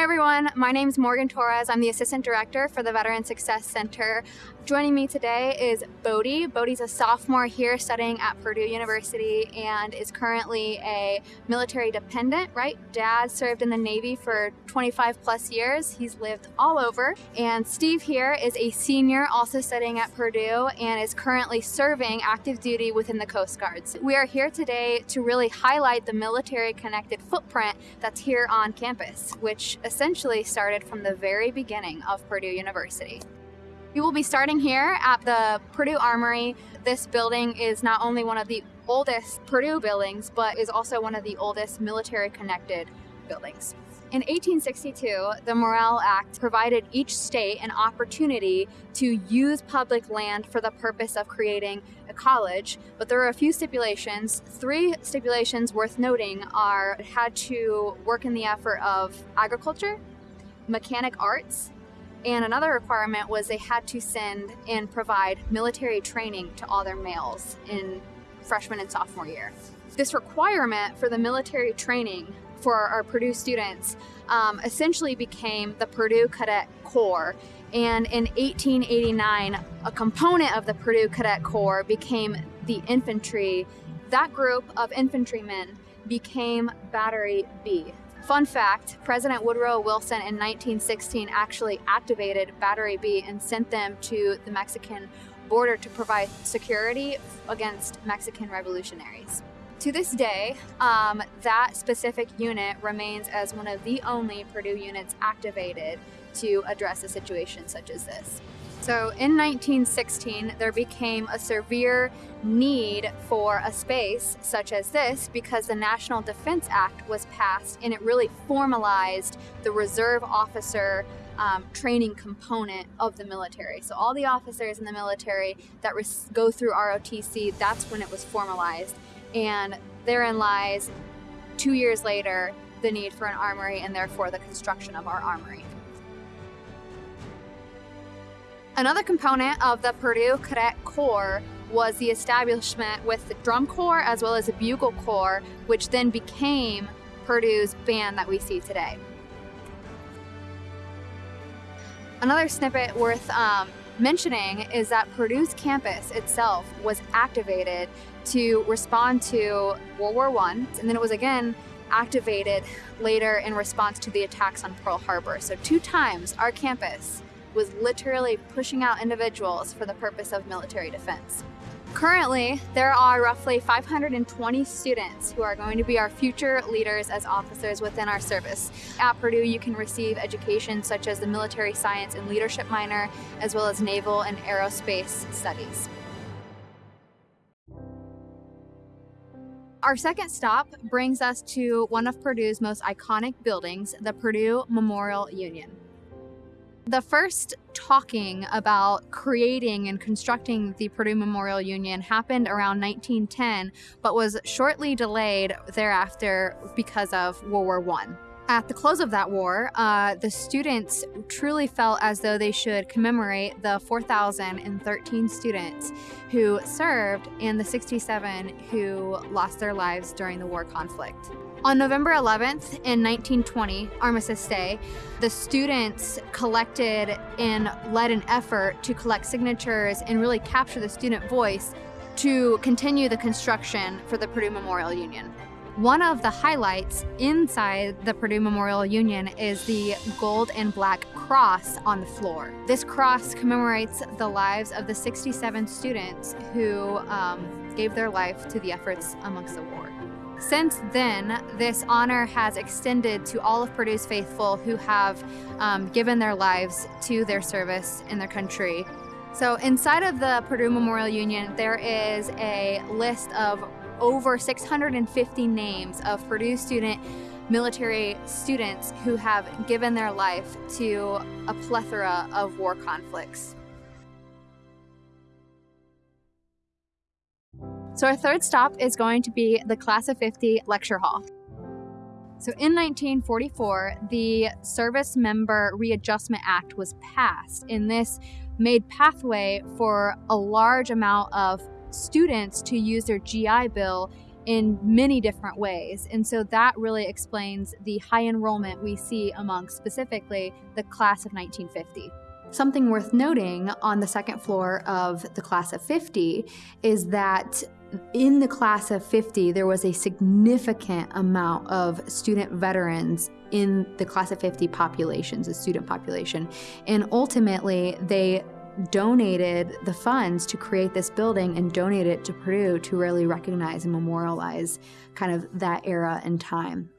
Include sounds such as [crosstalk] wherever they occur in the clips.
Hi everyone, my name is Morgan Torres. I'm the Assistant Director for the Veteran Success Center. Joining me today is Bodie. Bodie's a sophomore here studying at Purdue University and is currently a military dependent, right? Dad served in the Navy for 25 plus years. He's lived all over. And Steve here is a senior also studying at Purdue and is currently serving active duty within the Coast Guards. We are here today to really highlight the military connected footprint that's here on campus, which essentially started from the very beginning of Purdue University. We will be starting here at the Purdue Armory. This building is not only one of the oldest Purdue buildings, but is also one of the oldest military connected buildings. In 1862, the Morrill Act provided each state an opportunity to use public land for the purpose of creating college, but there are a few stipulations. Three stipulations worth noting are had to work in the effort of agriculture, mechanic arts, and another requirement was they had to send and provide military training to all their males in freshman and sophomore year. This requirement for the military training for our Purdue students um, essentially became the Purdue Cadet Corps. And in 1889, a component of the Purdue Cadet Corps became the infantry. That group of infantrymen became Battery B. Fun fact, President Woodrow Wilson in 1916 actually activated Battery B and sent them to the Mexican border to provide security against Mexican revolutionaries. To this day, um, that specific unit remains as one of the only Purdue units activated to address a situation such as this. So in 1916, there became a severe need for a space such as this because the National Defense Act was passed and it really formalized the reserve officer um, training component of the military. So all the officers in the military that go through ROTC, that's when it was formalized. And therein lies, two years later, the need for an armory and therefore the construction of our armory. Another component of the Purdue Cadet Corps was the establishment with the drum corps as well as the bugle corps, which then became Purdue's band that we see today. Another snippet worth um, mentioning is that Purdue's campus itself was activated to respond to World War I, and then it was again activated later in response to the attacks on Pearl Harbor. So two times our campus was literally pushing out individuals for the purpose of military defense. Currently, there are roughly 520 students who are going to be our future leaders as officers within our service. At Purdue, you can receive education such as the Military Science and Leadership minor, as well as Naval and Aerospace Studies. Our second stop brings us to one of Purdue's most iconic buildings, the Purdue Memorial Union. The first talking about creating and constructing the Purdue Memorial Union happened around 1910, but was shortly delayed thereafter because of World War I. At the close of that war, uh, the students truly felt as though they should commemorate the 4,013 students who served and the 67 who lost their lives during the war conflict. On November 11th in 1920, Armistice Day, the students collected and led an effort to collect signatures and really capture the student voice to continue the construction for the Purdue Memorial Union. One of the highlights inside the Purdue Memorial Union is the gold and black cross on the floor. This cross commemorates the lives of the 67 students who um, gave their life to the efforts amongst the war. Since then, this honor has extended to all of Purdue's faithful who have um, given their lives to their service in their country. So inside of the Purdue Memorial Union, there is a list of over 650 names of Purdue student military students who have given their life to a plethora of war conflicts. So our third stop is going to be the Class of 50 Lecture Hall. So in 1944, the Service Member Readjustment Act was passed, and this made pathway for a large amount of students to use their GI Bill in many different ways. And so that really explains the high enrollment we see among specifically the class of 1950. Something worth noting on the second floor of the class of 50 is that in the class of 50, there was a significant amount of student veterans in the class of 50 populations, the student population. And ultimately, they donated the funds to create this building and donate it to Purdue to really recognize and memorialize kind of that era and time.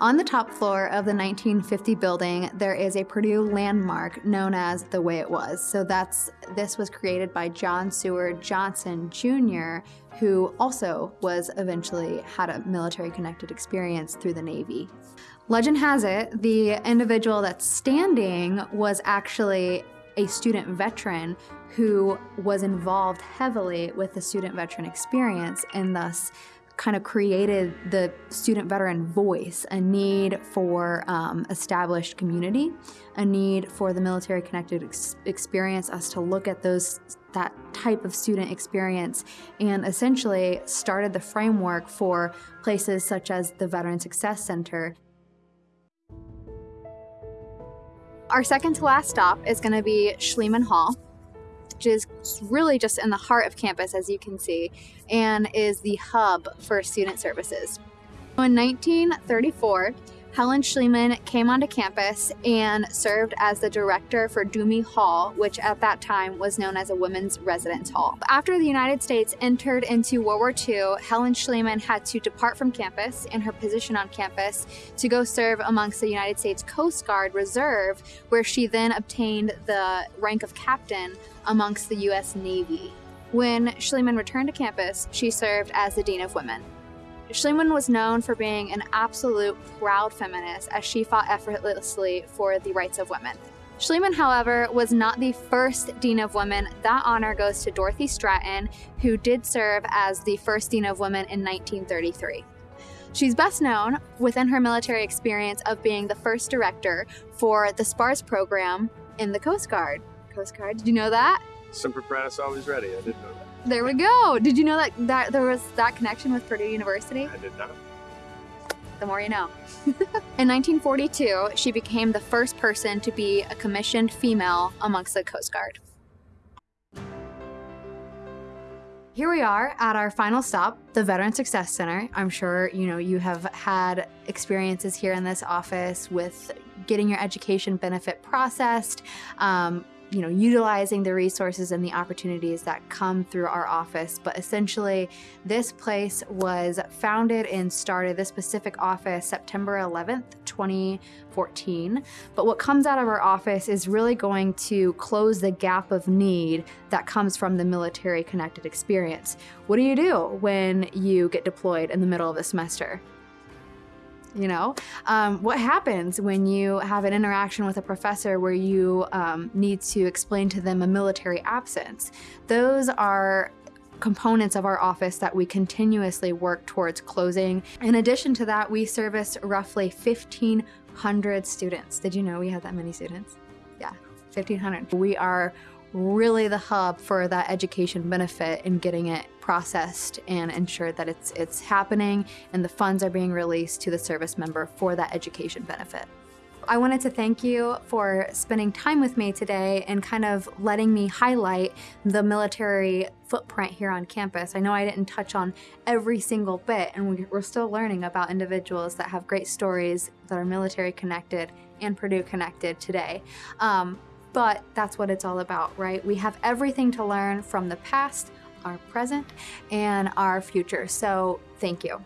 On the top floor of the 1950 building, there is a Purdue landmark known as the Way It Was. So that's this was created by John Seward Johnson Jr., who also was eventually had a military connected experience through the Navy. Legend has it the individual that's standing was actually a student veteran who was involved heavily with the student veteran experience and thus kind of created the student veteran voice, a need for um, established community, a need for the military connected ex experience, us to look at those that type of student experience and essentially started the framework for places such as the Veteran Success Center. Our second to last stop is going to be Schleman Hall which is really just in the heart of campus, as you can see, and is the hub for student services. In 1934, Helen Schleman came onto campus and served as the director for Duhme Hall, which at that time was known as a women's residence hall. After the United States entered into World War II, Helen Schleman had to depart from campus and her position on campus to go serve amongst the United States Coast Guard Reserve, where she then obtained the rank of captain amongst the U.S. Navy. When Schleman returned to campus, she served as the Dean of Women. Schleman was known for being an absolute proud feminist as she fought effortlessly for the rights of women. Schleman, however, was not the first Dean of Women. That honor goes to Dorothy Stratton, who did serve as the first Dean of Women in 1933. She's best known within her military experience of being the first director for the SPARS program in the Coast Guard. Coast Guard, did you know that? Semper Paratus, always ready. I didn't know that. There we go. Did you know that, that there was that connection with Purdue University? I did not. The more you know. [laughs] In 1942, she became the first person to be a commissioned female amongst the Coast Guard. Here we are at our final stop, the Veteran Success Center. I'm sure you know you have had experiences here in this office with getting your education benefit processed, um, you know, utilizing the resources and the opportunities that come through our office. But essentially, this place was founded and started, this specific office, September 11th, 2014. But what comes out of our office is really going to close the gap of need that comes from the military connected experience. What do you do when you get deployed in the middle of the semester? You know? Um, what happens when you have an interaction with a professor where you um, need to explain to them a military absence? Those are components of our office that we continuously work towards closing. In addition to that we service roughly 1500 students. Did you know we had that many students? Yeah 1500 we are really the hub for that education benefit and getting it processed and ensured that it's it's happening and the funds are being released to the service member for that education benefit. I wanted to thank you for spending time with me today and kind of letting me highlight the military footprint here on campus. I know I didn't touch on every single bit, and we're still learning about individuals that have great stories that are military connected and Purdue connected today. Um, but that's what it's all about, right? We have everything to learn from the past, our present, and our future. So thank you.